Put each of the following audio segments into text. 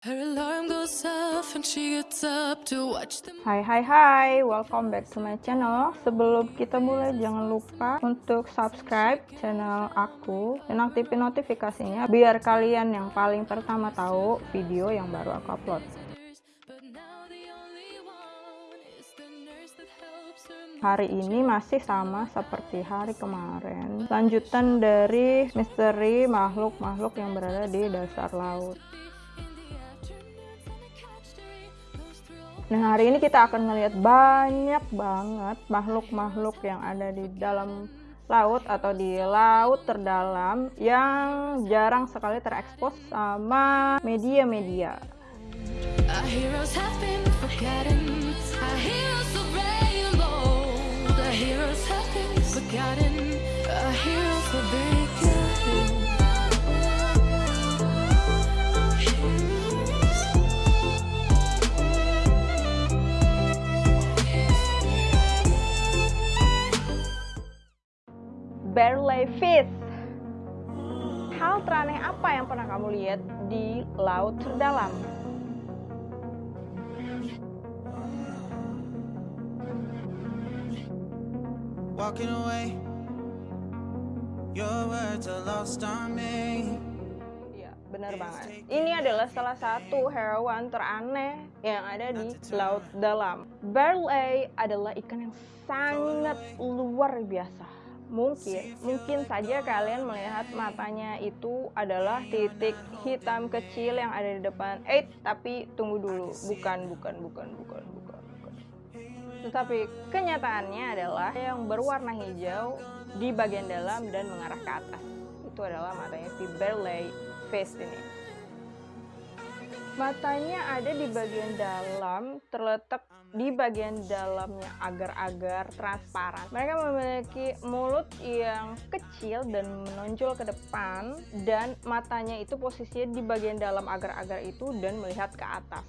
Hai hai hai, welcome back to my channel. Sebelum kita mulai jangan lupa untuk subscribe channel aku Dan aktifin notifikasinya biar kalian yang paling pertama tahu video yang baru aku upload. Hari ini masih sama seperti hari kemarin. Lanjutan dari misteri makhluk-makhluk yang berada di dasar laut Nah hari ini kita akan melihat banyak banget makhluk-makhluk yang ada di dalam laut atau di laut terdalam yang jarang sekali terekspos sama media-media. Our Barley fish. Hal teraneh apa yang pernah kamu lihat di laut terdalam? walking away. Your words are lost on me. Iya, benar banget. Ini adalah salah satu hewan teraneh yang ada di laut dalam. Barley adalah ikan yang sangat luar biasa. Mungkin, mungkin saja kalian melihat matanya itu adalah titik hitam kecil yang ada di depan. Eh, tapi tunggu dulu. Bukan, bukan, bukan, bukan, bukan, bukan. Tetapi kenyataannya adalah yang berwarna hijau di bagian dalam dan mengarah ke atas. Itu adalah matanya si Barley Fish ini. Matanya ada di bagian dalam, terletak di bagian dalamnya agar-agar transparan. Mereka memiliki mulut yang kecil dan menonjol ke depan dan matanya itu posisinya di bagian dalam agar-agar itu dan melihat ke atas.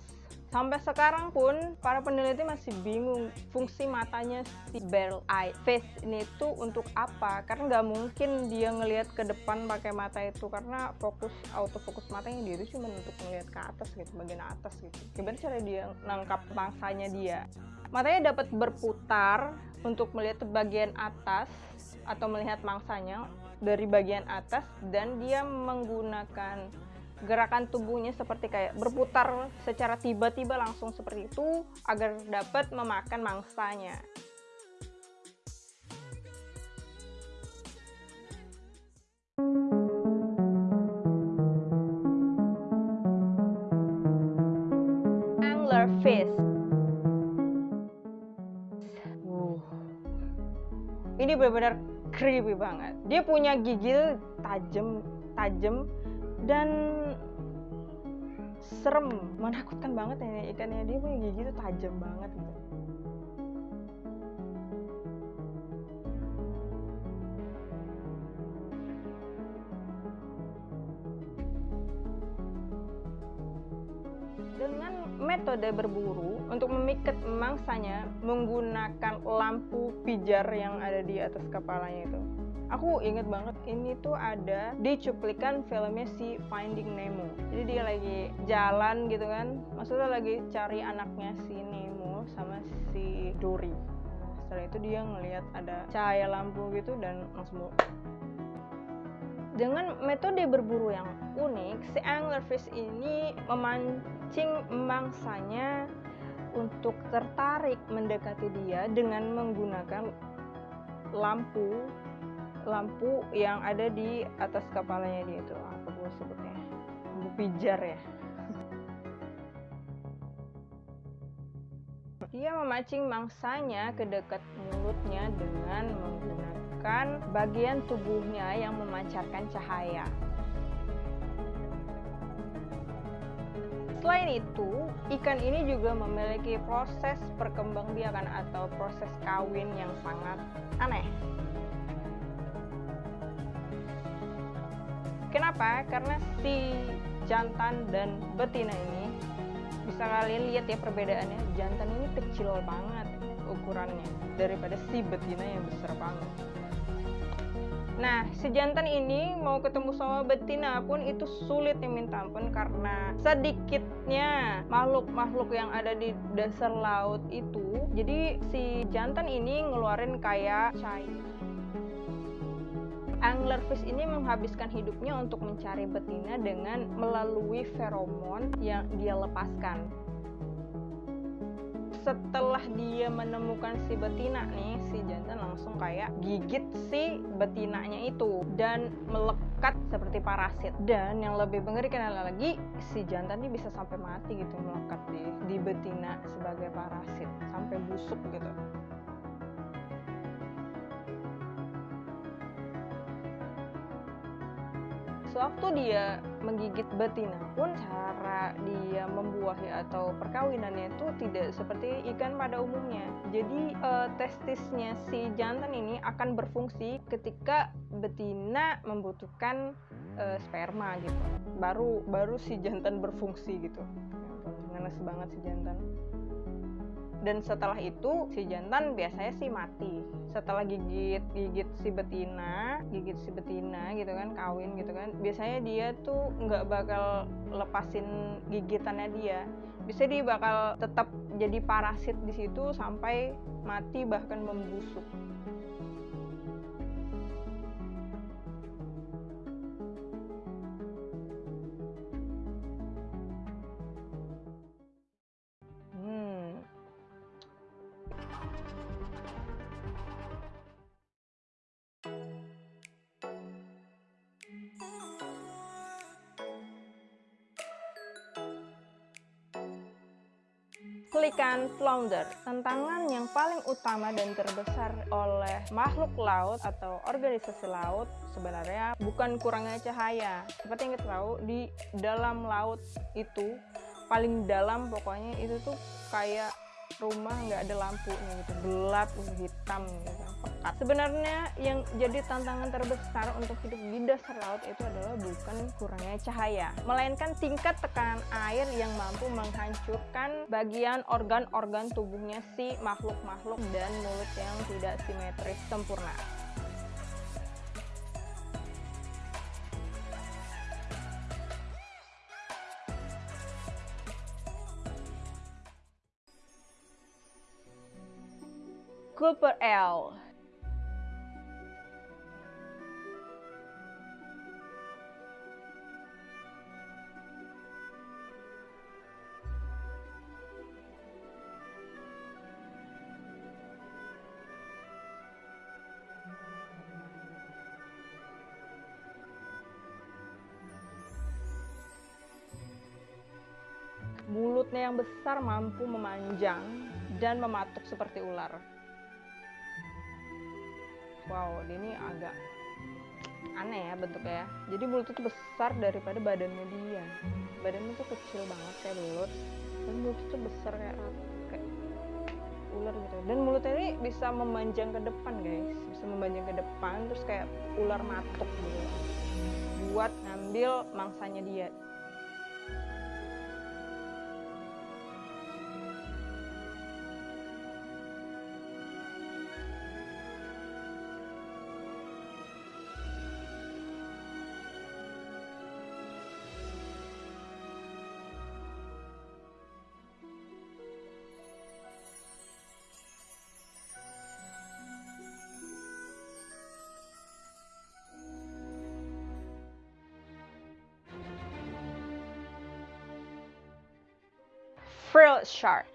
Sampai sekarang pun para peneliti masih bingung fungsi matanya si barrel eye face ini tuh untuk apa? Karena nggak mungkin dia ngelihat ke depan pakai mata itu karena fokus autofokus matanya dia itu cuma untuk ngelihat ke atas gitu, bagian atas gitu. Gimana cara dia nangkap bangsanya dia? Matanya dapat berputar untuk melihat bagian atas atau melihat mangsanya dari bagian atas dan dia menggunakan gerakan tubuhnya seperti kayak berputar secara tiba-tiba langsung seperti itu agar dapat memakan mangsanya. Anglerfish. Uh. Ini benar-benar creepy banget. Dia punya gigi tajam, tajam dan serem menakutkan banget ya ikannya. Dia punya gigi itu tajam banget gitu. Dengan metode berburu untuk memikat mangsanya menggunakan lampu pijar yang ada di atas kepalanya itu aku inget banget ini tuh ada di cuplikan filmnya si Finding Nemo. Jadi dia lagi jalan gitu kan. Maksudnya lagi cari anaknya si Nemo sama si Dory. Setelah itu dia ngelihat ada cahaya lampu gitu dan langsung dengan metode berburu yang unik, si anglerfish ini memancing mangsanya untuk tertarik mendekati dia dengan menggunakan lampu lampu yang ada di atas kepalanya dia itu. Apa gue sebutnya? Lampu pijar ya. Dia memancing mangsanya ke dekat mulutnya dengan menggunakan bagian tubuhnya yang memancarkan cahaya. Selain itu, ikan ini juga memiliki proses perkembangbiakan atau proses kawin yang sangat aneh. Kenapa? Karena si jantan dan betina ini bisa kalian lihat ya perbedaannya. Jantan ini kecil banget ukurannya daripada si betina yang besar banget. Nah, si jantan ini mau ketemu sama betina pun itu sulit nih minta ampun karena sedikitnya makhluk-makhluk yang ada di dasar laut itu. Jadi si jantan ini ngeluarin kayak cai. Anglerfish ini menghabiskan hidupnya untuk mencari betina dengan melalui feromon yang dia lepaskan. Setelah dia menemukan si betina nih si jantan langsung kayak gigit si betinanya itu dan melekat seperti parasit. Dan yang lebih mengerikan lagi si jantan ini bisa sampai mati gitu melekat di di betina sebagai parasit sampai busuk gitu sewaktu dia menggigit betina pun cara dia membuahi atau perkawinannya itu tidak seperti ikan pada umumnya. Jadi uh, testisnya si jantan ini akan berfungsi ketika betina membutuhkan uh, sperma gitu. Baru baru si jantan berfungsi gitu. Ngenes banget si jantan dan setelah itu si jantan biasanya sih mati. Setelah gigit gigit si betina gigit si betina gitu kan kawin gitu kan biasanya dia tuh nggak bakal lepasin gigitannya dia. Bisa dia bakal tetap jadi parasit di situ sampai mati bahkan membusuk Pelikan flounder, tantangan yang paling utama dan terbesar oleh makhluk laut atau organisasi laut sebenarnya bukan kurangnya cahaya. Seperti yang kita tahu, di dalam laut itu paling dalam pokoknya itu tuh kayak rumah nggak ada lampunya gitu gelap hitam gitu pekat sebenarnya yang jadi tantangan terbesar untuk hidup di dasar laut itu adalah bukan kurangnya cahaya melainkan tingkat tekanan air yang mampu menghancurkan bagian organ-organ tubuhnya si makhluk-makhluk dan mulut yang tidak simetris sempurna Cooper L. Mulutnya yang besar mampu memanjang dan mematuk seperti ular. Wow ini agak aneh ya bentuknya ya. Jadi mulutnya tuh besar daripada badannya dia. Badannya tuh kecil banget kayak belut dan mulutnya tuh besar kayak kayak ular gitu. Dan mulutnya ini bisa memanjang ke depan guys. Bisa memanjang ke depan terus kayak ular matuk gitu. Buat ngambil mangsanya dia shark.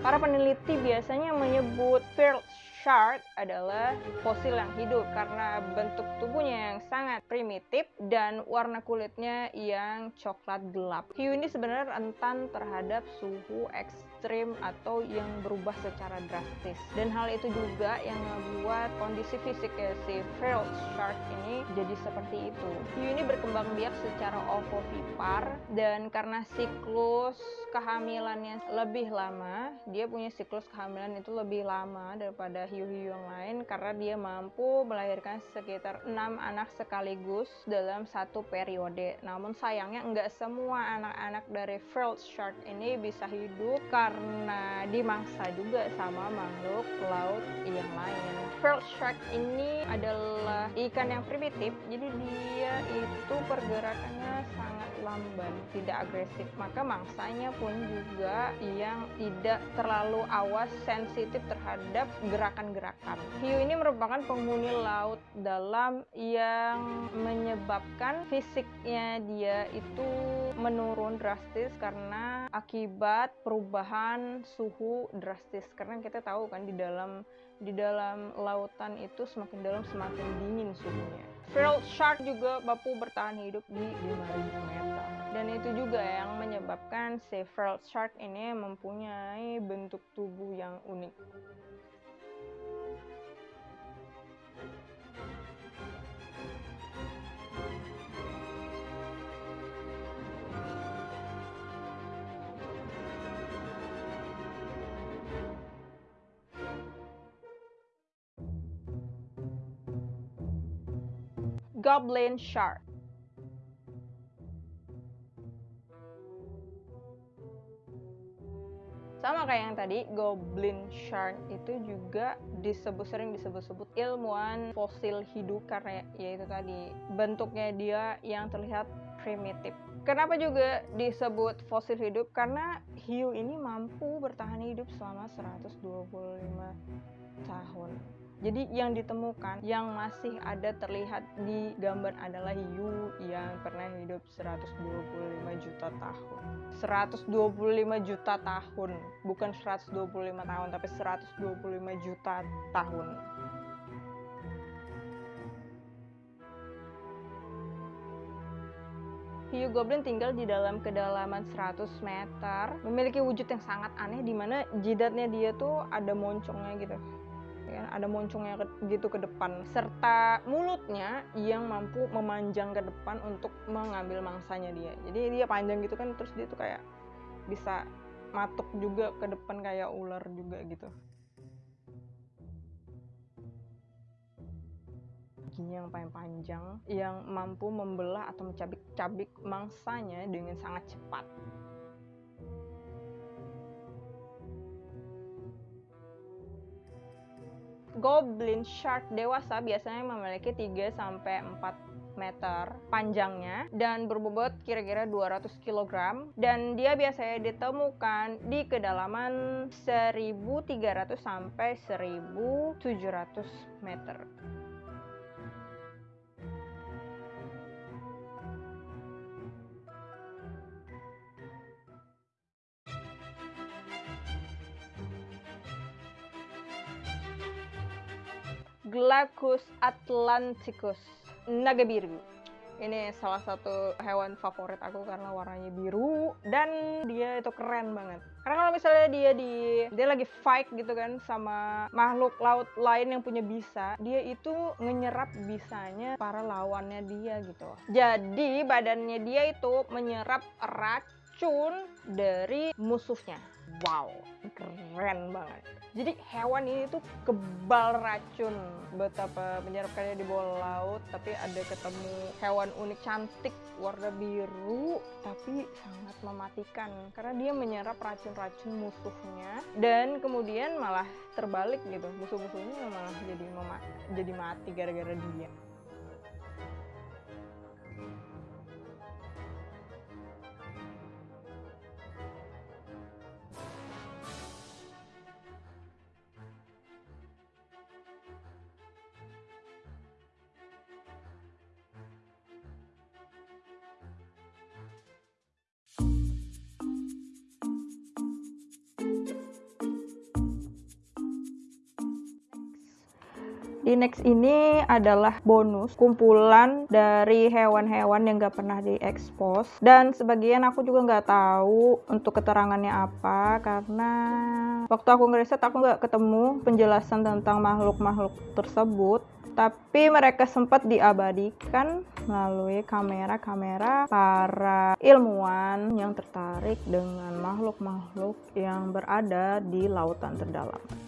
Para peneliti biasanya menyebut frill shark adalah fosil yang hidup karena bentuk tubuhnya yang sangat primitif dan warna kulitnya yang coklat gelap. Hiu ini sebenarnya rentan terhadap suhu ekstrim atau yang berubah secara drastis. Dan hal itu juga yang membuat kondisi fisik si frilled shark ini jadi seperti itu. Hiu ini berkembang biak secara ovovipar dan karena siklus kehamilannya lebih lama, dia punya siklus kehamilan itu lebih lama daripada hiu-hiu yang lain karena dia mampu melahirkan sekitar enam anak sekaligus dalam satu periode. Namun sayangnya nggak semua anak-anak dari frilled shark ini bisa hidup karena dimangsa juga sama makhluk laut yang lain. Frilled shark ini adalah ikan yang primitif, jadi dia itu pergerakannya sangat lamban, tidak agresif. Maka mangsanya pun juga yang tidak terlalu awas sensitif terhadap gerakan-gerakan. Hiu ini merupakan penghuni laut dalam yang menyebabkan fisiknya dia itu menurun drastis karena akibat perubahan suhu drastis. Karena kita tahu kan di dalam di dalam lautan itu semakin dalam semakin dingin suhunya. Frilled shark juga mampu bertahan hidup di 5000 meter. Dan itu juga yang menyebabkan si frilled shark ini mempunyai bentuk tubuh yang unik. Goblin shark. Sama kayak yang tadi, goblin shark itu juga disebut sering disebut-sebut ilmuwan fosil hidup karena yaitu tadi bentuknya dia yang terlihat primitif. Kenapa juga disebut fosil hidup? Karena hiu ini mampu bertahan hidup selama 125 tahun. Jadi yang ditemukan yang masih ada terlihat di gambar adalah hiu yang pernah hidup 125 juta tahun. 125 juta tahun, bukan 125 tahun tapi 125 juta tahun. Hiu goblin tinggal di dalam kedalaman 100 meter, memiliki wujud yang sangat aneh di mana jidatnya dia tuh ada moncongnya gitu ya, ada moncongnya gitu ke depan. Serta mulutnya yang mampu memanjang ke depan untuk mengambil mangsanya dia. Jadi dia panjang gitu kan terus dia tuh kayak bisa matuk juga ke depan kayak ular juga gitu. Giginya yang paling panjang yang mampu membelah atau mencabik-cabik mangsanya dengan sangat cepat goblin shark dewasa biasanya memiliki 3 sampai 4 meter panjangnya dan berbobot kira-kira 200 kg dan dia biasanya ditemukan di kedalaman 1300 sampai 1700 meter. Glaucus atlanticus, naga biru. Ini salah satu hewan favorit aku karena warnanya biru dan dia itu keren banget. Karena kalau misalnya dia di dia lagi fight gitu kan sama makhluk laut lain yang punya bisa, dia itu menyerap bisanya para lawannya dia gitu. Jadi badannya dia itu menyerap racun dari musuhnya. Wow, keren banget. Jadi hewan ini tuh kebal racun. Betapa menyerapkannya di bawah laut, tapi ada ketemu hewan unik cantik warna biru, tapi sangat mematikan karena dia menyerap racun-racun musuhnya dan kemudian malah terbalik gitu. Musuh-musuhnya malah jadi jadi mati gara-gara dia. Di next ini adalah bonus kumpulan dari hewan-hewan yang gak pernah diekspos dan sebagian aku juga nggak tahu untuk keterangannya apa karena waktu aku ngeriset aku nggak ketemu penjelasan tentang makhluk-makhluk tersebut tapi mereka sempat diabadikan melalui kamera-kamera para ilmuwan yang tertarik dengan makhluk-makhluk yang berada di lautan terdalam.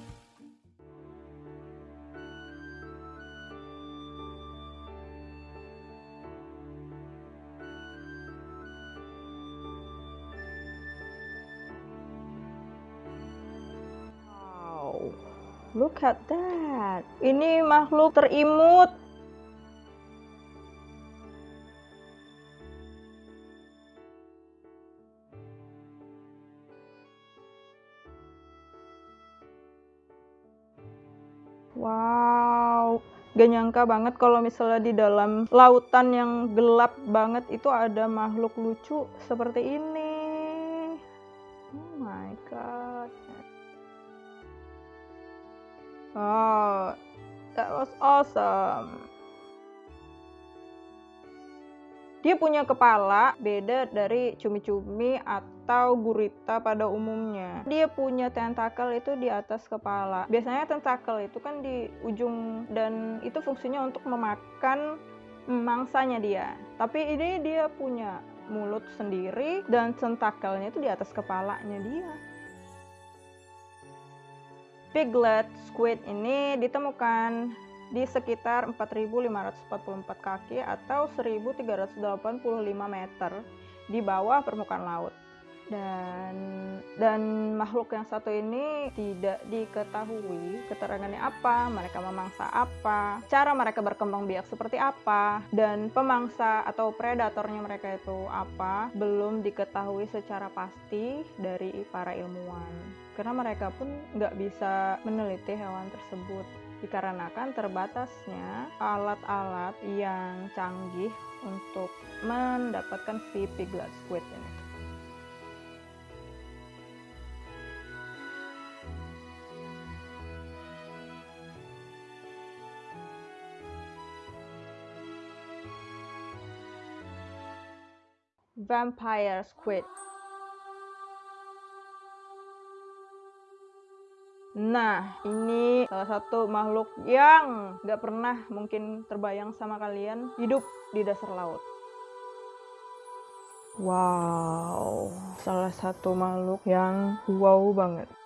Look at that. Ini makhluk terimut. Wow, gak nyangka banget kalau misalnya di dalam lautan yang gelap banget itu ada makhluk lucu seperti ini. Oh my god. Oh, that was awesome. Dia punya kepala beda dari cumi-cumi atau gurita pada umumnya. Dia punya tentakel itu di atas kepala. Biasanya tentakel itu kan di ujung dan itu fungsinya untuk memakan mangsanya dia. Tapi ini dia punya mulut sendiri dan tentakelnya itu di atas kepalanya dia. Piglet squid ini ditemukan di sekitar 4.544 kaki atau 1.385 meter di bawah permukaan laut. Dan dan makhluk yang satu ini tidak diketahui keterangannya apa, mereka memangsa apa, cara mereka berkembang biak seperti apa, dan pemangsa atau predatornya mereka itu apa, belum diketahui secara pasti dari para ilmuwan. Karena mereka pun nggak bisa meneliti hewan tersebut dikarenakan terbatasnya alat-alat yang canggih untuk mendapatkan si piglet squid ini. Vampire squid Nah, ini salah satu makhluk yang nggak pernah mungkin terbayang sama kalian hidup di dasar laut. Wow, salah satu makhluk yang wow banget.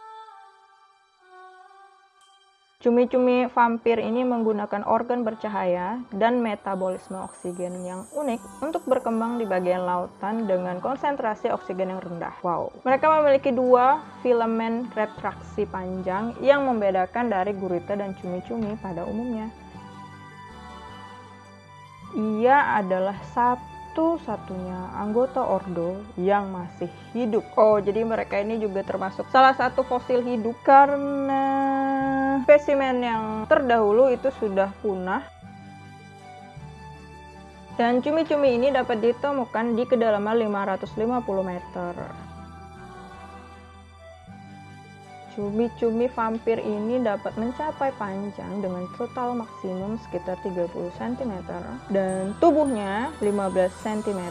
Cumi-cumi vampir ini menggunakan organ bercahaya dan metabolisme oksigen yang unik untuk berkembang di bagian lautan dengan konsentrasi oksigen yang rendah. Wow. Mereka memiliki dua filamen retraksi panjang yang membedakan dari gurita dan cumi-cumi pada umumnya. Ia adalah satu satu-satunya anggota ordo yang masih hidup. Oh, jadi mereka ini juga termasuk salah satu fosil hidup karena spesimen yang terdahulu itu sudah punah. Dan cumi-cumi ini dapat ditemukan di kedalaman 550 meter. Cumi-cumi vampir ini dapat mencapai panjang dengan total maksimum sekitar 30 cm dan tubuhnya 15 cm.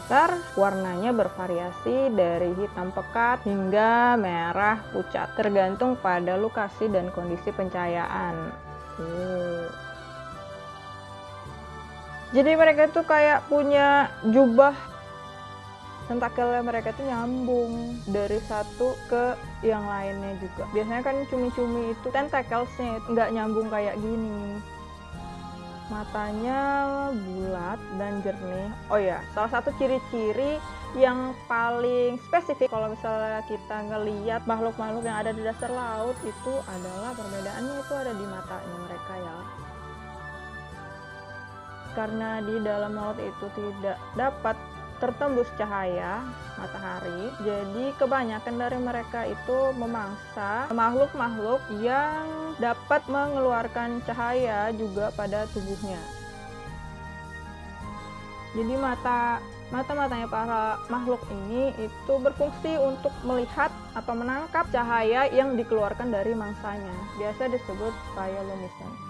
Warnanya bervariasi dari hitam pekat hingga merah pucat tergantung pada lokasi dan kondisi pencahayaan. Jadi mereka tuh kayak punya jubah tentakelnya mereka itu nyambung dari satu ke yang lainnya juga. Biasanya kan cumi-cumi itu tentakelsnya nggak nyambung kayak gini. Matanya bulat dan jernih. Oh ya salah satu ciri-ciri yang paling spesifik kalau misalnya kita ngeliat makhluk-makhluk yang ada di dasar laut itu adalah perbedaannya itu ada di matanya mereka ya. Karena di dalam laut itu tidak dapat tertembus cahaya matahari. Jadi kebanyakan dari mereka itu memangsa makhluk-makhluk yang dapat mengeluarkan cahaya juga pada tubuhnya. Jadi mata mata-matanya para makhluk ini itu berfungsi untuk melihat atau menangkap cahaya yang dikeluarkan dari mangsanya. Biasa disebut bioluminescence.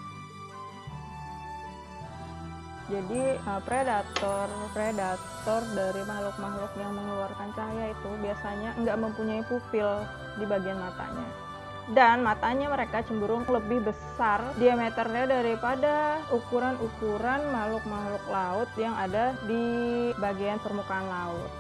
Jadi uh, predator predator dari makhluk-makhluk yang mengeluarkan cahaya itu biasanya nggak mempunyai pupil di bagian matanya. Dan matanya mereka cenderung lebih besar diameternya daripada ukuran-ukuran makhluk-makhluk laut yang ada di bagian permukaan laut.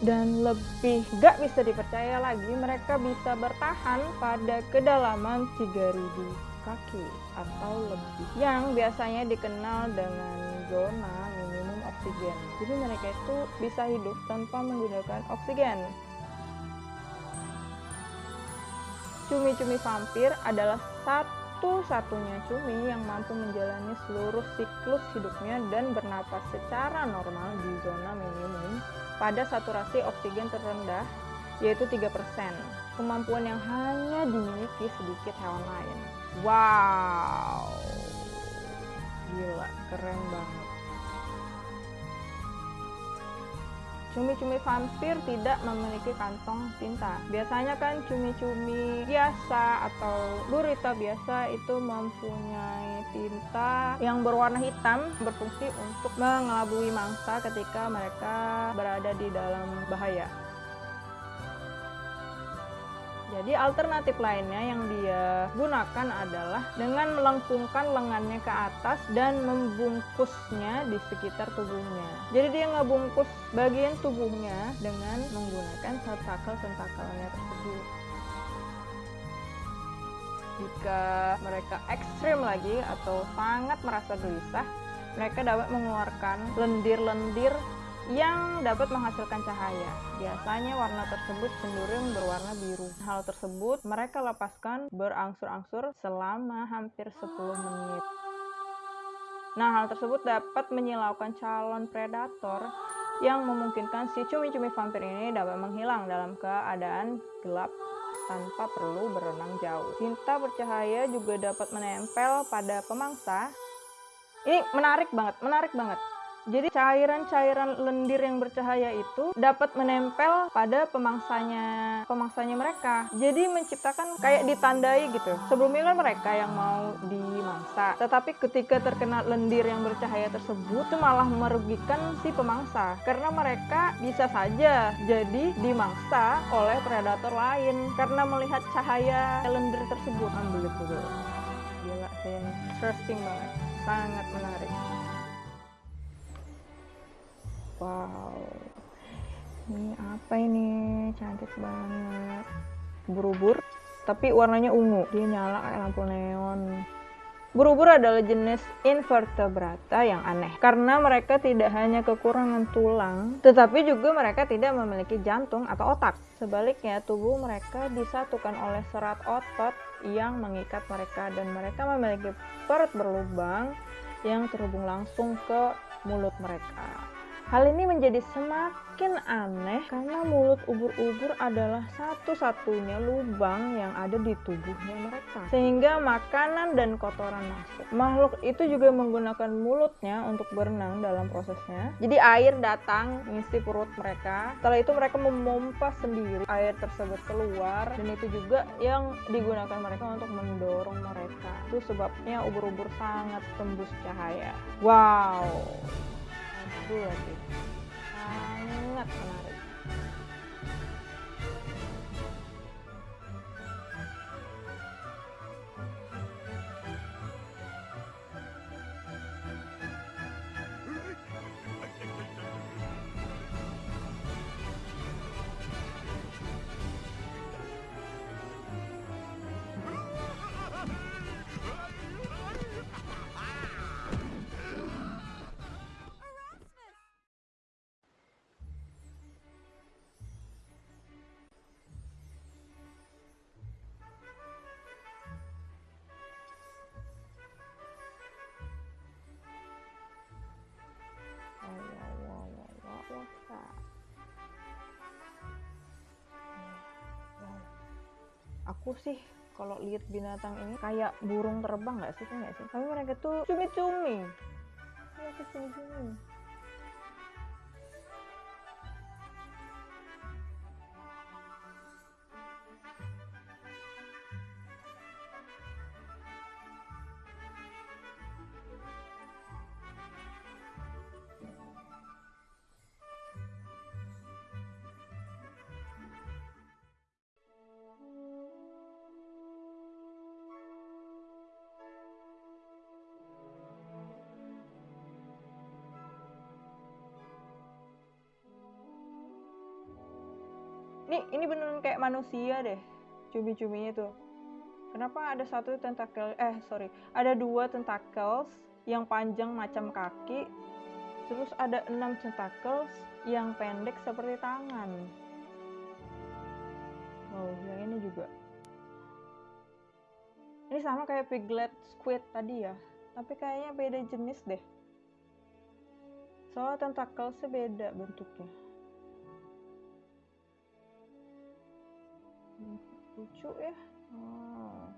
Dan lebih gak bisa dipercaya lagi mereka bisa bertahan pada kedalaman 3000 kaki atau lebih yang biasanya dikenal dengan zona minimum oksigen. Jadi mereka itu bisa hidup tanpa menggunakan oksigen. Cumi-cumi vampir adalah satu-satunya cumi yang mampu menjalani seluruh siklus hidupnya dan bernapas secara normal di zona minimum pada saturasi oksigen terendah yaitu 3%. Kemampuan yang hanya dimiliki sedikit hewan lain. Wow. Gila, keren banget. Cumi-cumi vampir tidak memiliki kantong tinta. Biasanya kan cumi-cumi biasa atau gurita biasa itu mempunyai tinta yang berwarna hitam berfungsi untuk mengelabui mangsa ketika mereka berada di dalam bahaya. Jadi alternatif lainnya yang dia gunakan adalah dengan melengkungkan lengannya ke atas dan membungkusnya di sekitar tubuhnya. Jadi dia ngebungkus bagian tubuhnya dengan menggunakan tentakel-tentakelnya tersebut. Jika mereka ekstrim lagi atau sangat merasa gelisah, mereka dapat mengeluarkan lendir-lendir yang dapat menghasilkan cahaya. Biasanya warna tersebut cenderung berwarna biru. Hal tersebut mereka lepaskan berangsur-angsur selama hampir 10 menit. Nah, hal tersebut dapat menyilaukan calon predator yang memungkinkan si cumi-cumi vampir ini dapat menghilang dalam keadaan gelap tanpa perlu berenang jauh. Cinta bercahaya juga dapat menempel pada pemangsa. Ini menarik banget, menarik banget. Jadi cairan-cairan lendir yang bercahaya itu dapat menempel pada pemangsanya pemangsanya mereka. Jadi menciptakan kayak ditandai gitu. Sebelumnya kan mereka yang mau dimangsa, tetapi ketika terkena lendir yang bercahaya tersebut itu malah merugikan si pemangsa karena mereka bisa saja jadi dimangsa oleh predator lain karena melihat cahaya lendir tersebut. Ambil itu Gila interesting banget, sangat menarik. Wow. Ini apa ini? Cantik banget. Ubur-ubur, tapi warnanya ungu. Dia nyala kayak lampu neon. Ubur-ubur adalah jenis invertebrata yang aneh karena mereka tidak hanya kekurangan tulang, tetapi juga mereka tidak memiliki jantung atau otak. Sebaliknya, tubuh mereka disatukan oleh serat otot yang mengikat mereka dan mereka memiliki perut berlubang yang terhubung langsung ke mulut mereka. Hal ini menjadi semakin aneh karena mulut ubur-ubur adalah satu-satunya lubang yang ada di tubuhnya mereka. Sehingga makanan dan kotoran masuk. Makhluk itu juga menggunakan mulutnya untuk berenang dalam prosesnya. Jadi air datang mengisi perut mereka. Setelah itu mereka memompa sendiri air tersebut keluar dan itu juga yang digunakan mereka untuk mendorong mereka. Itu sebabnya ubur-ubur sangat tembus cahaya. Wow グーやけどあー眠くなる。Aku sih kalau lihat binatang ini kayak burung terbang nggak sih nggak sih? Tapi mereka tuh cumi-cumi. Mereka cumi-cumi manusia deh cumi-cuminya tuh kenapa ada satu tentakel eh sorry ada dua tentacles yang panjang macam kaki terus ada enam tentacles yang pendek seperti tangan oh yang ini juga Ini sama kayak piglet squid tadi ya, tapi kayaknya beda jenis deh. Soalnya tentakelnya beda bentuknya. Lucu ya. Oh,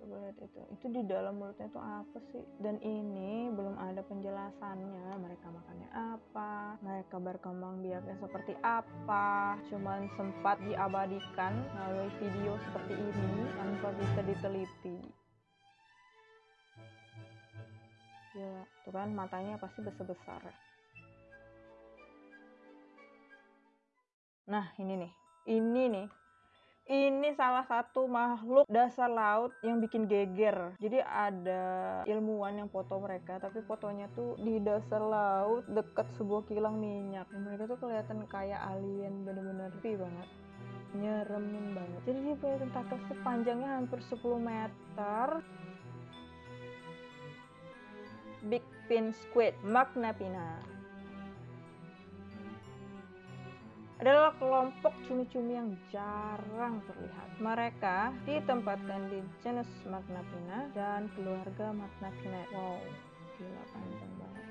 coba lihat itu. Itu di dalam mulutnya itu apa sih? Dan ini belum ada penjelasannya. Mereka makannya apa? Mereka berkembang biaknya seperti apa? Cuman sempat diabadikan melalui video seperti ini tanpa bisa diteliti. Gila, tuh kan matanya pasti besar-besar. Nah, ini nih. Ini nih ini salah satu makhluk dasar laut yang bikin geger. Jadi ada ilmuwan yang foto mereka, tapi fotonya tuh di dasar laut dekat sebuah kilang minyak. Dan mereka tuh kelihatan kayak alien bener-bener creepy banget. Nyeremin banget. Jadi dia punya tentakel sepanjangnya hampir 10 meter. Big fin squid, Magna adalah kelompok cumi-cumi yang jarang terlihat. Mereka ditempatkan di genus Magnapina dan keluarga Magnapina. Wow, gila panjang banget.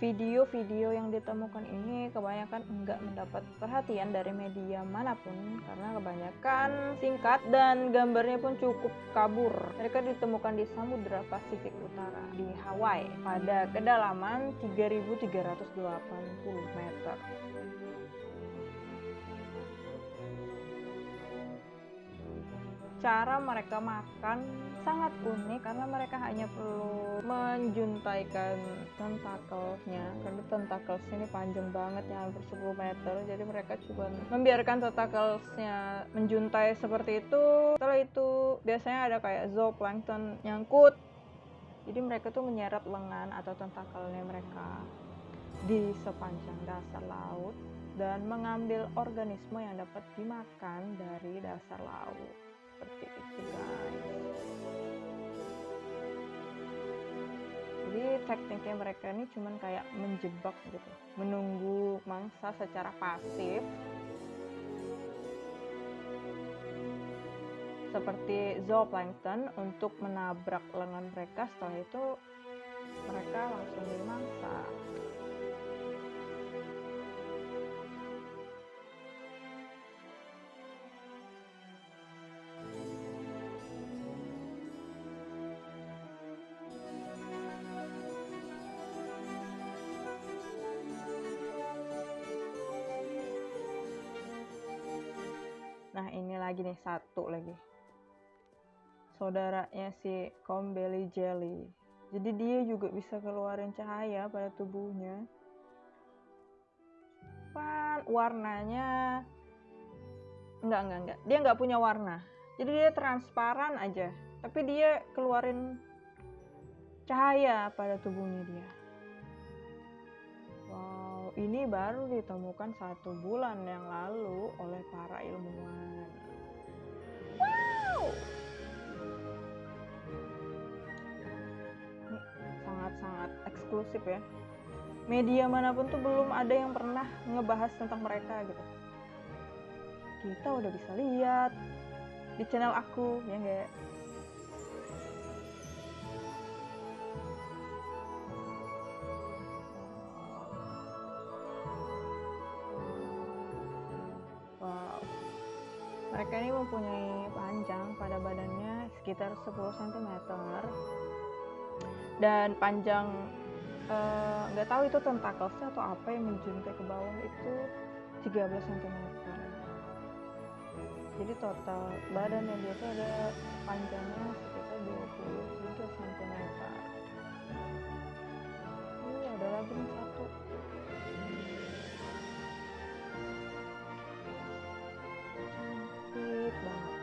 Video-video yang ditemukan ini kebanyakan enggak mendapat perhatian dari media mana pun karena kebanyakan singkat dan gambarnya pun cukup kabur. Mereka ditemukan di Samudra Pasifik Utara di Hawaii pada kedalaman 3380 meter. Cara mereka makan sangat unik karena mereka hanya perlu menjuntaikan tentakelnya. Karena tentakelnya ini panjang banget ya hampir 10 meter. Jadi mereka cuma membiarkan tentakelnya menjuntai seperti itu. Setelah itu biasanya ada kayak zooplankton nyangkut. Jadi mereka tuh menyeret lengan atau tentakelnya mereka di sepanjang dasar laut dan mengambil organisme yang dapat dimakan dari dasar laut seperti itu guys. Jadi tekniknya mereka ini cuman kayak menjebak gitu menunggu mangsa secara pasif. Seperti zooplankton untuk menabrak lengan mereka setelah itu mereka langsung dimangsa lagi nih satu lagi. Saudaranya si Combelly Jelly. Jadi dia juga bisa keluarin cahaya pada tubuhnya. Pan warnanya enggak enggak enggak. Dia nggak punya warna. Jadi dia transparan aja. Tapi dia keluarin cahaya pada tubuhnya dia. Wow, ini baru ditemukan satu bulan yang lalu oleh para ilmuwan. Wow! Ini sangat-sangat eksklusif ya. Media mana pun tuh belum ada yang pernah ngebahas tentang mereka gitu. Kita udah bisa lihat di channel aku, ya enggak? Mereka ini mempunyai panjang pada badannya sekitar 10 cm dan panjang eh, nggak tahu itu tentakelsnya atau apa yang menjuntai ke bawah itu 13 cm. Jadi total badannya dia tuh ada panjangnya sekitar 23 cm. Ini ada lagi satu. Cantik banget.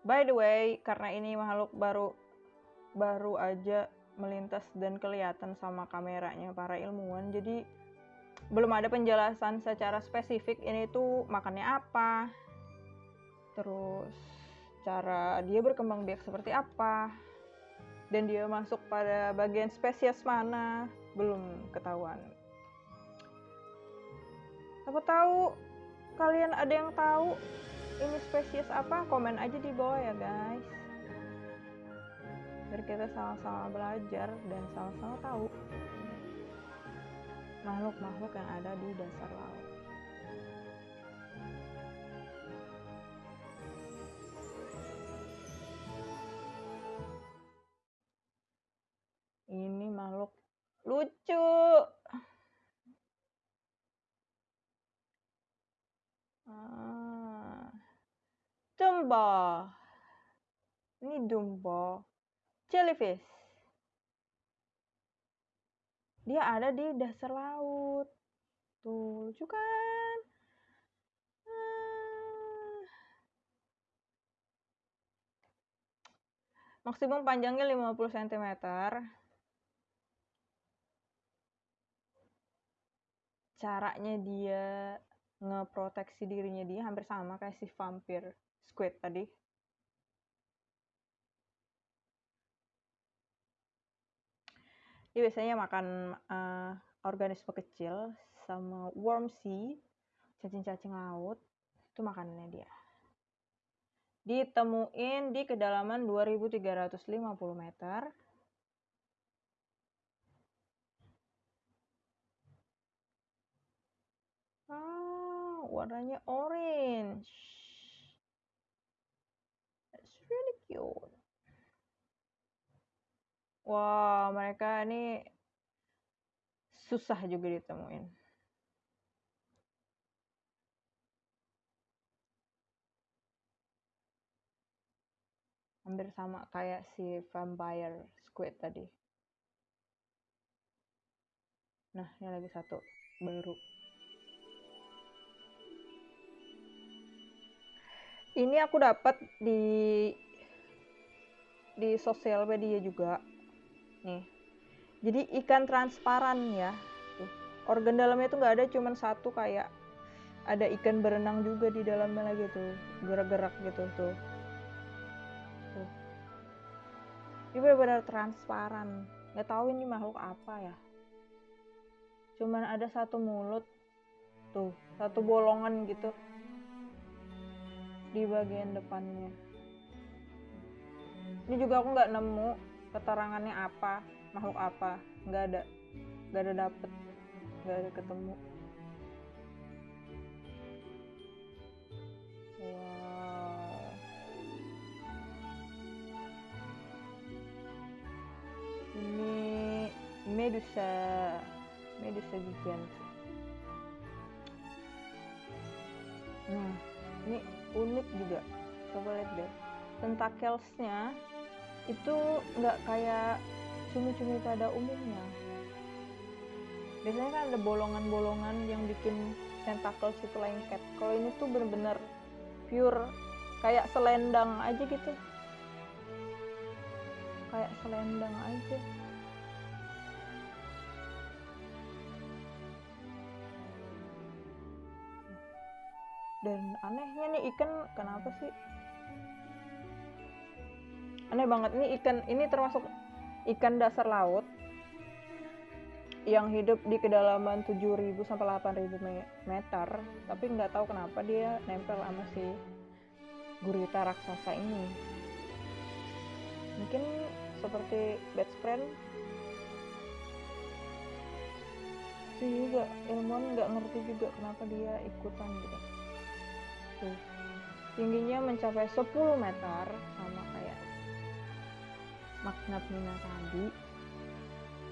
By the way, karena ini makhluk baru baru aja melintas dan kelihatan sama kameranya para ilmuwan, jadi belum ada penjelasan secara spesifik ini tuh makannya apa, terus cara dia berkembang biak seperti apa, dan dia masuk pada bagian spesies mana belum ketahuan. Siapa tahu kalian ada yang tahu ini spesies apa, komen aja di bawah ya guys. Biar kita sama-sama belajar dan sama-sama tahu makhluk-makhluk yang ada di dasar laut. Ini makhluk lucu. Ah. Dumbo. Ini Dumbo. Jellyfish. Dia ada di dasar laut. Tuh, lucu kan? Ah. Maksimum panjangnya 50 cm. Caranya dia ngeproteksi dirinya dia hampir sama kayak si vampir squid tadi. Dia biasanya makan uh, organisme kecil sama worm sea, cacing-cacing laut. Itu makanannya dia. Ditemuin di kedalaman 2350 meter. Ah, warnanya orange. That's really cute. Wah, mereka ini susah juga ditemuin. Hampir sama kayak si vampire squid tadi. Nah, ini lagi satu baru. Ini aku dapat di di sosial media juga. Nih. Jadi ikan transparan ya. Tuh. Organ dalamnya itu nggak ada cuman satu kayak ada ikan berenang juga di dalamnya lagi tuh. Gerak-gerak gitu tuh. Tuh. Ini benar-benar transparan. Nggak tahu ini makhluk apa ya. Cuman ada satu mulut. Tuh, satu bolongan gitu di bagian depannya. Ini juga aku nggak nemu keterangannya apa, makhluk apa, nggak ada, nggak ada dapet, nggak ada ketemu. Wow. Ini Medusa, Medusa gigant. Nah, ini unik juga. Coba lihat deh. Tentaclesnya itu nggak kayak cumi-cumi pada umumnya. Biasanya kan ada bolongan-bolongan yang bikin tentacles itu lengket. Kalau ini tuh bener-bener pure kayak selendang aja gitu. Kayak selendang aja dan anehnya nih ikan kenapa sih? Aneh banget ini ikan ini termasuk ikan dasar laut yang hidup di kedalaman 7000 sampai 8000 meter tapi nggak tahu kenapa dia nempel sama si gurita raksasa ini. Mungkin seperti best friend. Sih juga ilmuwan nggak ngerti juga kenapa dia ikutan gitu tuh tingginya mencapai 10 meter sama kayak magnet mina tadi.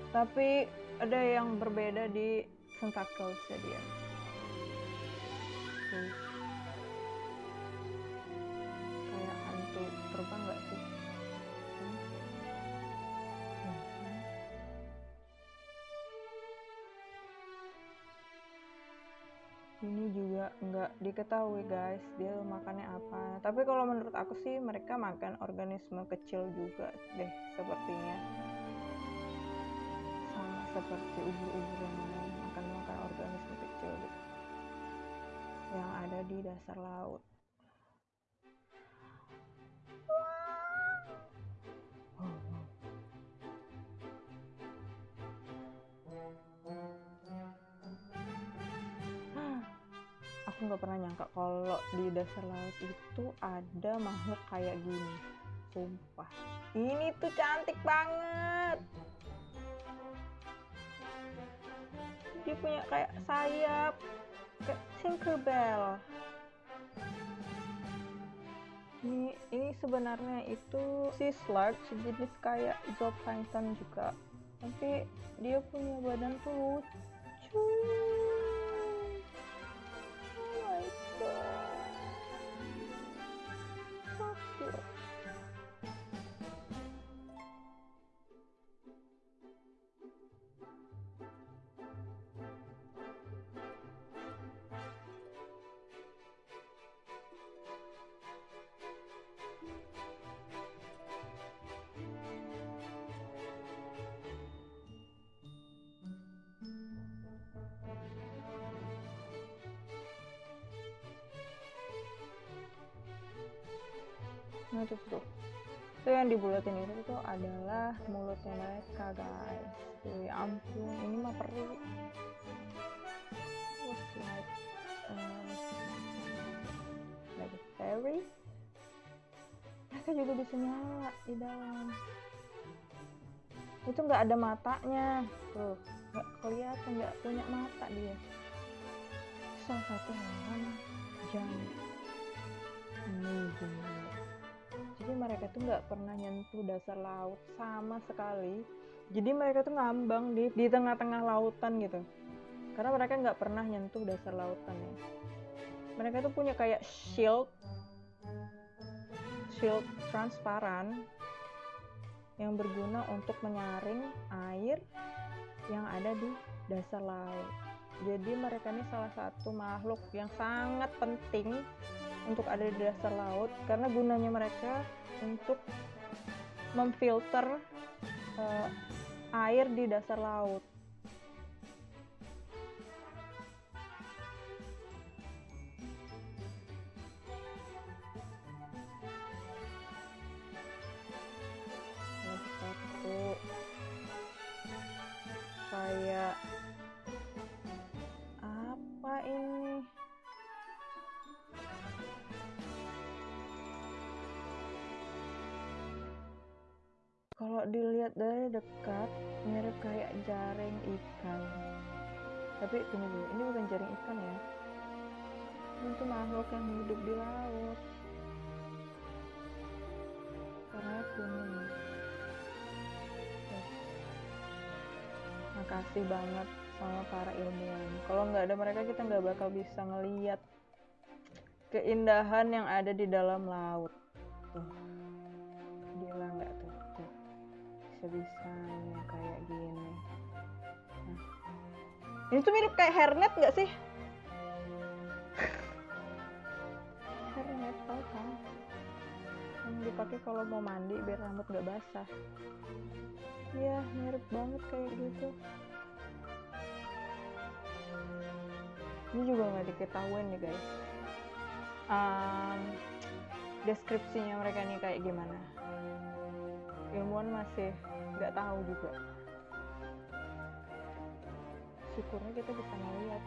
Tapi ada yang berbeda di tentaclesnya dia tuh ini juga nggak diketahui guys dia makannya apa. Tapi kalau menurut aku sih mereka makan organisme kecil juga deh sepertinya. Sama seperti ubur-ubur yang lain makan makan organisme kecil deh. yang ada di dasar laut nggak pernah nyangka kalau di dasar laut itu ada makhluk kayak gini. Sumpah. Ini tuh cantik banget. Dia punya kayak sayap kayak Tinkerbell ini ini sebenarnya itu sea slug sejenis kayak zooplankton juga. Tapi dia punya badan tuh lucu Dibulatin itu adalah mulutnya mereka guys. Tuh, ya ampun, ini mah peri. Was like uh, like a fairy. Mereka juga bisa nyala di dalam. Itu nggak ada matanya. Tuh, nggak kelihatan, nggak punya mata dia. Salah satu hewan yang amazing jadi mereka tuh nggak pernah nyentuh dasar laut sama sekali. Jadi mereka tuh ngambang di di tengah-tengah lautan gitu. Karena mereka nggak pernah nyentuh dasar lautan ya. Mereka tuh punya kayak shield shield transparan yang berguna untuk menyaring air yang ada di dasar laut. Jadi mereka ini salah satu makhluk yang sangat penting untuk ada di dasar laut karena gunanya mereka untuk memfilter uh, air di dasar laut. Dilihat dari dekat mirip kayak jaring ikan. Tapi tunggu dulu ini bukan jaring ikan ya? Ini makhluk yang hidup di laut. Karena kuning makasih banget sama para ilmuwan. Kalau nggak ada mereka kita nggak bakal bisa ngeliat keindahan yang ada di dalam laut bisa-bisanya kayak gini. Nah. ini tuh mirip kayak hairnet nggak sih? Hairnet tau kan? Yang dipakai kalau mau mandi biar rambut nggak basah. Iya mirip banget kayak gitu. Ini juga nggak diketahuin nih guys. Um, deskripsinya mereka nih kayak gimana ilmuwan masih nggak tahu juga. Syukurnya kita bisa melihat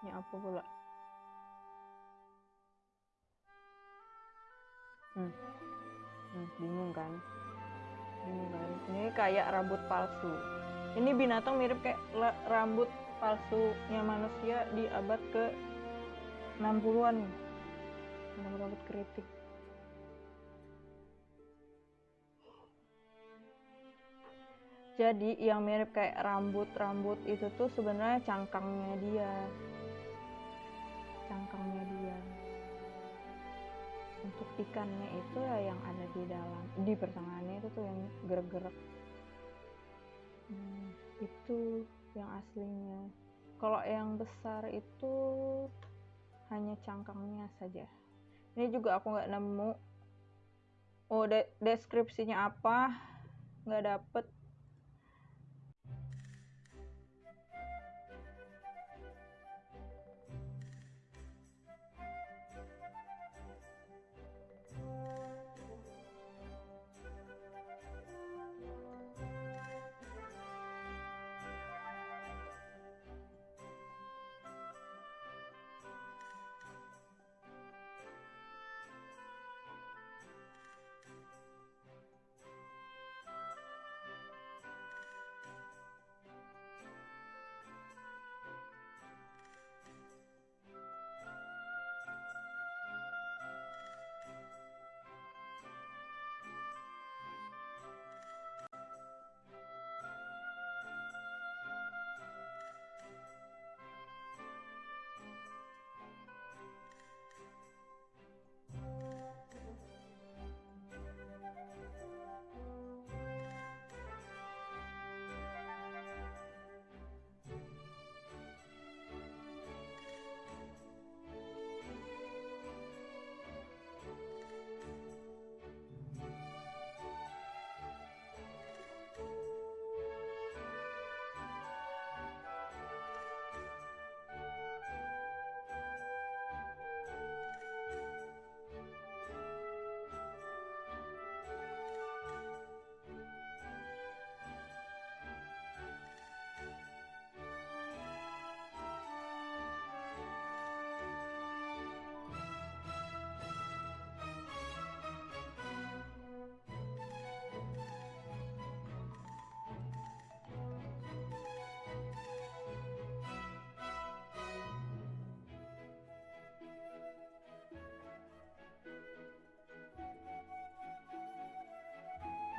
Ini apa pula? Hmm. Hmm, bingung kan? Bingung kan? Ini kayak rambut palsu. Ini binatang mirip kayak rambut palsunya manusia di abad ke 60-an. Rambut-rambut keriting. Jadi yang mirip kayak rambut-rambut itu tuh sebenarnya. Cangkangnya dia. Ikannya itu ya yang ada di dalam di pertengahannya itu tuh yang gerak-gerak Hmm, itu yang aslinya. Kalau yang besar itu hanya cangkangnya saja. Ini juga aku nggak nemu. Oh de- deskripsinya apa? Nggak dapet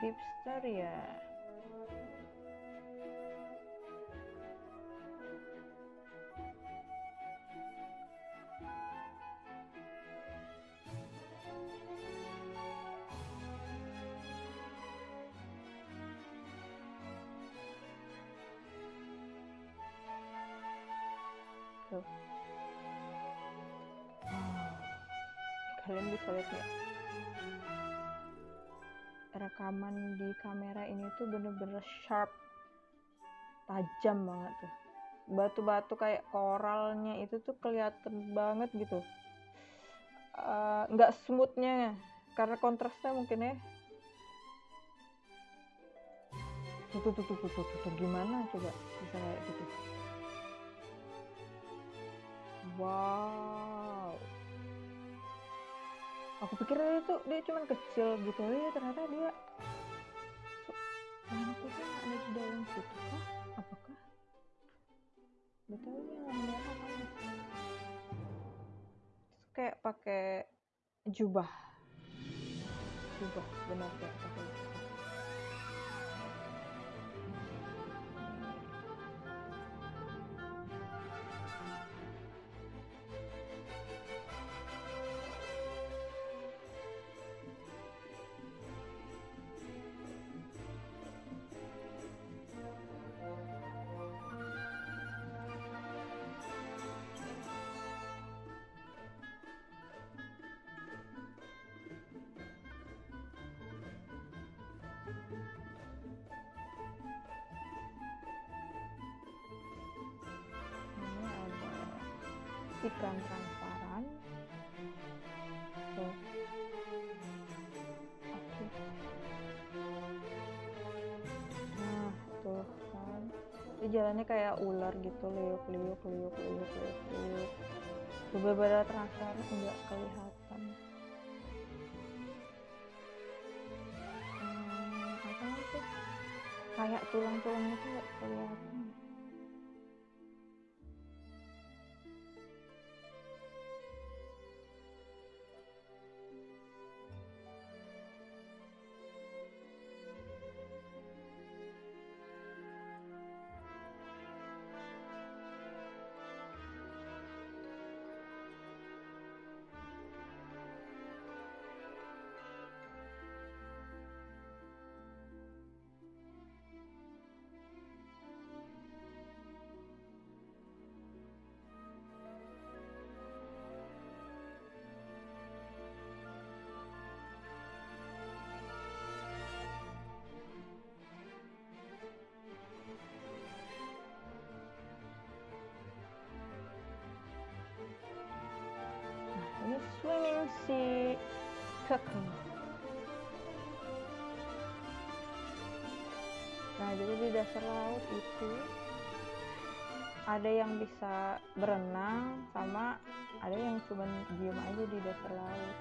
Deepster ya? Wow. kalian bisa lihat nggak rekaman di kamera ini tuh bener-bener sharp. Tajam banget tuh. Batu-batu kayak koralnya itu tuh kelihatan banget gitu. Eh, nggak smoothnya karena kontrasnya mungkin ya. Tuh tuh tuh tuh, tuh, tuh, tuh. gimana coba? Bisa kayak gitu. Wow aku pikir itu dia cuman kecil gitu. Ya ternyata dia rambutnya ada di dalam situ kah apakah? Betul yang merah apa kayak pakai jubah. Jubah benar kayak pakai ikan transparan. Tuh oke. Nah tuh kan? Dia jalannya kayak ular gitu liuk liuk liuk liuk liuk liuk beberapa transparan enggak kelihatan. Hmm, apa itu kayak tulang-tulangnya tuh kelihatan si kekeng nah jadi di dasar laut itu ada yang bisa berenang sama ada yang cuma diem aja di dasar laut.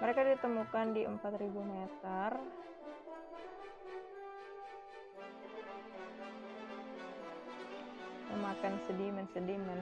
Mereka ditemukan di 4000 meter. Memakan sedimen-sedimen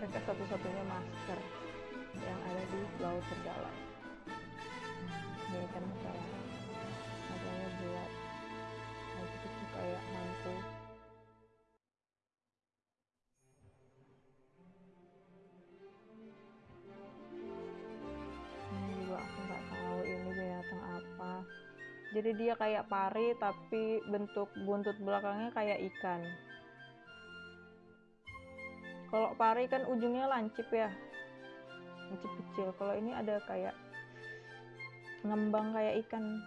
mereka satu-satunya masker yang ada di laut terdalam ini kan kayak matanya gelap nah, itu kayak hantu. Ini juga aku nggak tahu ini binatang apa. Jadi dia kayak pari tapi bentuk buntut belakangnya kayak ikan kalau pari kan ujungnya lancip ya. Lancip kecil. Kalau ini ada kayak ngembang kayak ikan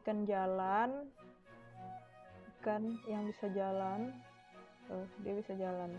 ikan jalan ikan yang bisa jalan. Tuh dia bisa jalan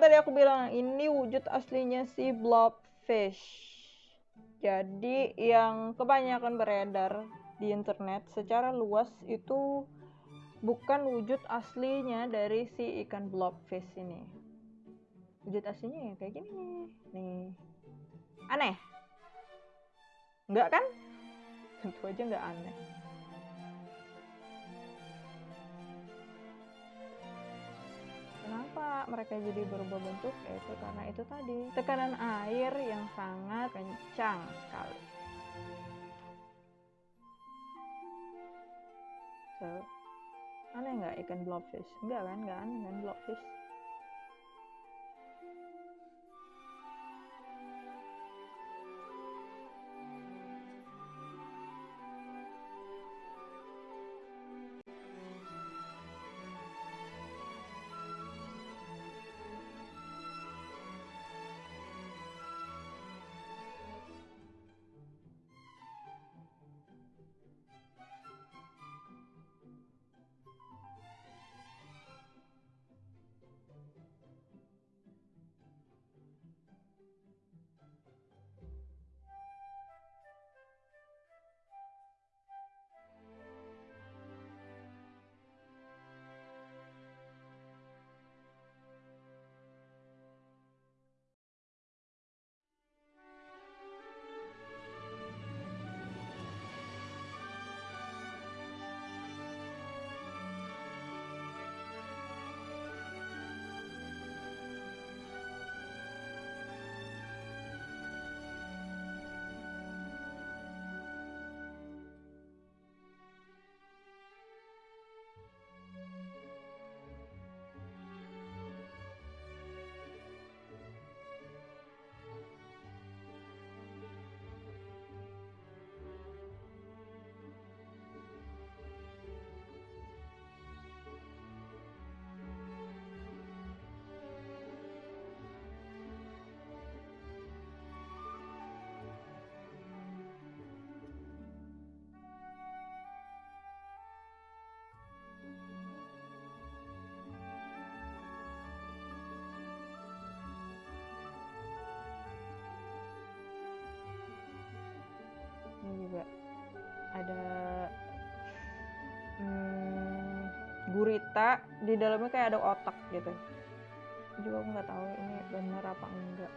tadi aku bilang, ini wujud aslinya si blobfish. Jadi yang kebanyakan beredar di internet secara luas itu bukan wujud aslinya dari si ikan blobfish ini. Wujud aslinya ya kayak gini nih. Nih. Aneh? Enggak kan? Tentu aja nggak aneh. Kenapa mereka jadi berubah bentuk? Yaitu karena itu tadi tekanan air yang sangat kencang sekali. So, aneh nggak ikan blobfish? Enggak kan? Nggak aneh kan blobfish? Gurita di dalamnya kayak ada otak gitu. Juga aku nggak tahu ini bener apa enggak.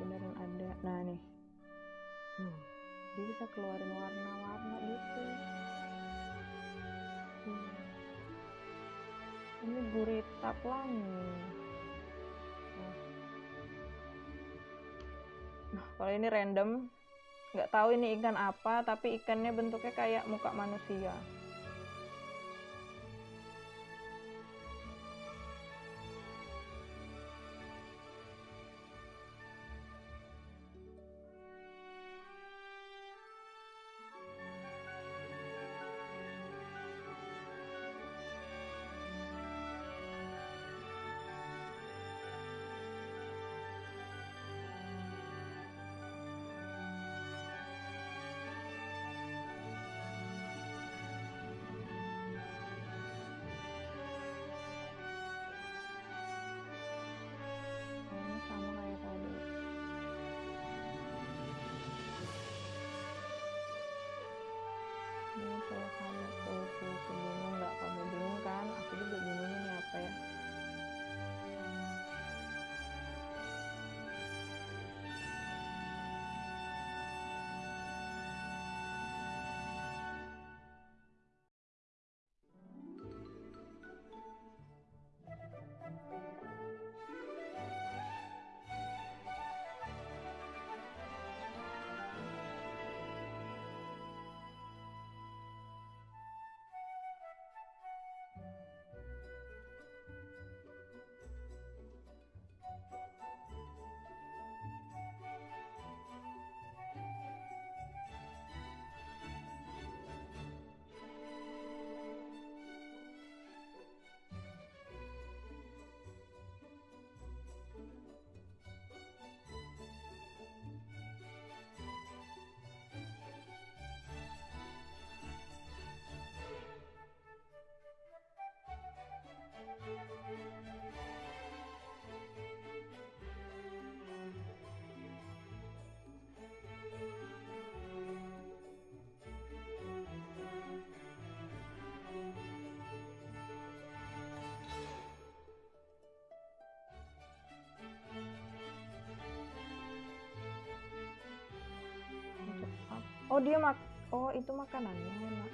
Beneran ada. Nah nih. Tuh dia bisa keluarin warna-warna gitu. Ini gurita pelangi. Nah. Nah, kalau ini random, nggak tahu ini ikan apa, tapi ikannya bentuknya kayak muka manusia. Oh dia mak Oh itu makanannya mak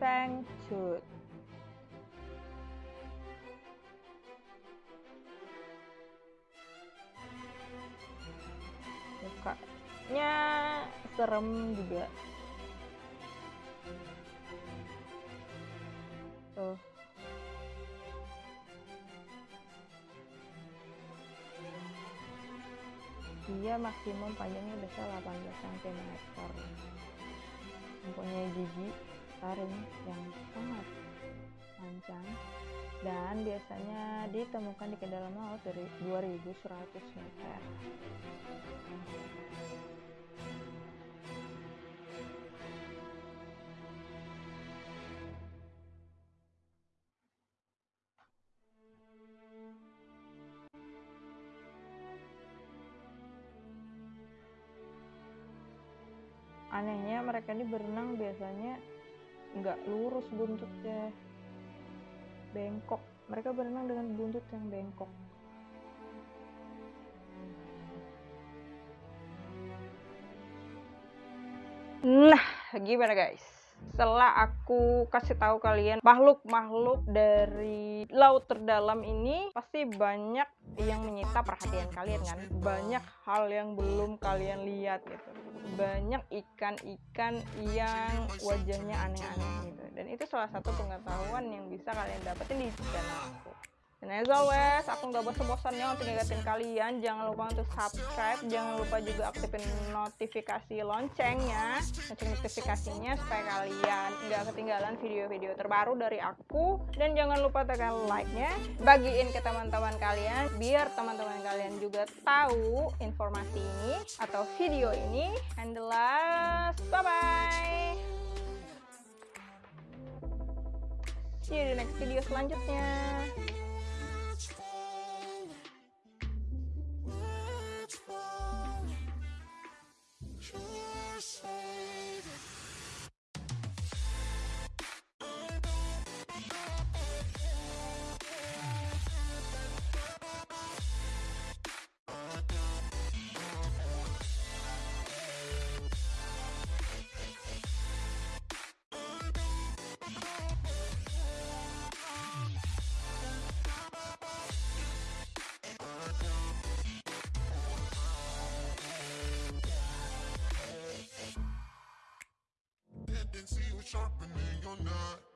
Feng Cut. Mukanya serem juga. Tuh. Dia maksimum panjangnya bisa 18 cm. Mempunyai gigi taring yang sangat panjang dan biasanya ditemukan di kedalaman laut dari 2100 meter. Anehnya mereka ini berenang biasanya nggak lurus buntutnya, bengkok. Mereka berenang dengan buntut yang bengkok. Nah, gimana guys? Setelah aku kasih tahu kalian makhluk-makhluk dari laut terdalam ini pasti banyak yang menyita perhatian kalian kan. Banyak hal yang belum kalian lihat gitu. Banyak ikan-ikan yang wajahnya aneh-aneh gitu. Dan itu salah satu pengetahuan yang bisa kalian dapetin di channel aku. Dan as always, aku nggak bosan-bosannya untuk ngingetin kalian. Jangan lupa untuk subscribe. Jangan lupa juga aktifin notifikasi loncengnya. Lonceng notifikasinya supaya kalian nggak ketinggalan video-video terbaru dari aku. Dan jangan lupa tekan like-nya. Bagiin ke teman-teman kalian. Biar teman-teman kalian juga tahu informasi ini atau video ini. And the last, bye-bye. See you di next video selanjutnya. Sure, sure. And see you sharpening your knife.